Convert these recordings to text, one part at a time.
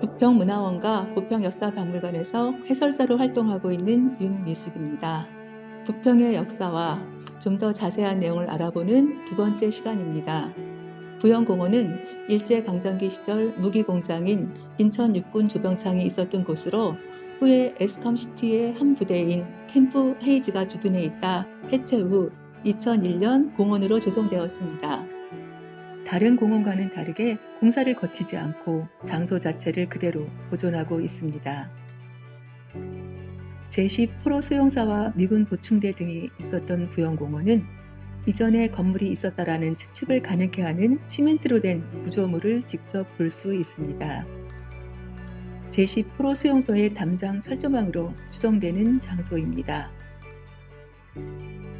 부평문화원과 부평역사박물관에서 해설사로 활동하고 있는 윤미숙입니다. 부평의 역사와 좀 더 자세한 내용을 알아보는 두 번째 시간입니다. 부영공원은 일제강점기 시절 무기공장인 인천 육군 조병창이 있었던 곳으로 후에 에스컴시티의 한 부대인 캠프 헤이즈가 주둔해 있다 해체 후 2001년 공원으로 조성되었습니다. 다른 공원과는 다르게 공사를 거치지 않고 장소 자체를 그대로 보존하고 있습니다. 제10 프로 수용사와 미군 보충대 등이 있었던 부영공원은 이전에 건물이 있었다라는 추측을 가능케 하는 시멘트로 된 구조물을 직접 볼 수 있습니다. 제10 프로 수용소의 담장 철조망으로 추정되는 장소입니다.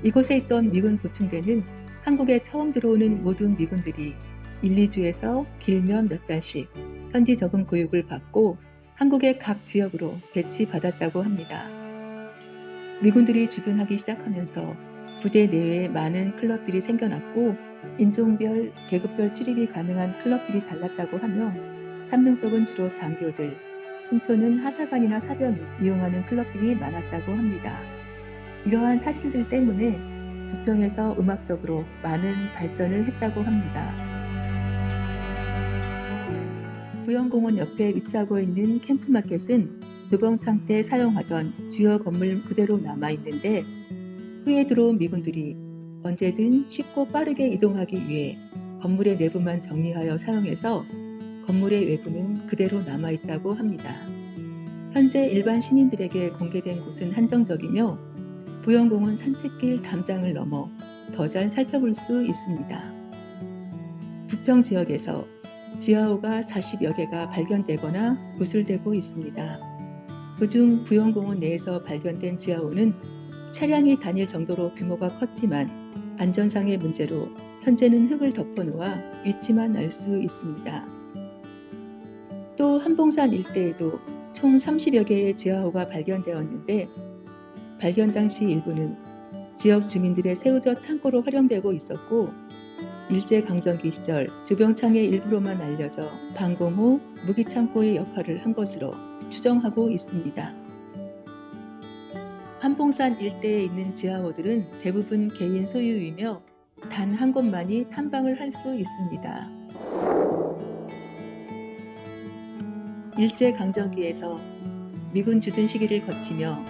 이곳에 있던 미군 보충대는 한국에 처음 들어오는 모든 미군들이 1, 2주에서 길면 몇 달씩 현지 적응 교육을 받고 한국의 각 지역으로 배치받았다고 합니다. 미군들이 주둔하기 시작하면서 부대 내외에 많은 클럽들이 생겨났고 인종별, 계급별 출입이 가능한 클럽들이 달랐다고 하며 삼릉 쪽은 주로 장교들, 신촌은 하사관이나 사병이 이용하는 클럽들이 많았다고 합니다. 이러한 사실들 때문에 부평에서 음악적으로 많은 발전을 했다고 합니다. 부영공원 옆에 위치하고 있는 캠프마켓은 노병창 때 사용하던 주요 건물 그대로 남아있는데 후에 들어온 미군들이 언제든 쉽고 빠르게 이동하기 위해 건물의 내부만 정리하여 사용해서 건물의 외부는 그대로 남아있다고 합니다. 현재 일반 시민들에게 공개된 곳은 한정적이며 부영공원 산책길 담장을 넘어 더 잘 살펴볼 수 있습니다. 부평 지역에서 지하호가 40여 개가 발견되거나 구술되고 있습니다. 그중 부영공원 내에서 발견된 지하호는 차량이 다닐 정도로 규모가 컸지만 안전상의 문제로 현재는 흙을 덮어놓아 위치만 알 수 있습니다. 또 한봉산 일대에도 총 30여 개의 지하호가 발견되었는데 발견 당시 일부는 지역 주민들의 새우젓 창고로 활용되고 있었고 일제강점기 시절 조병창의 일부로만 알려져 방공호 무기창고의 역할을 한 것으로 추정하고 있습니다. 한봉산 일대에 있는 지하호들은 대부분 개인 소유이며 단 한 곳만이 탐방을 할 수 있습니다. 일제강점기에서 미군 주둔 시기를 거치며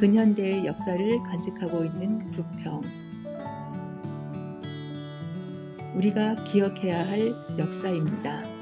근현대의 역사를 간직하고 있는 부평. 우리가 기억해야 할 역사입니다.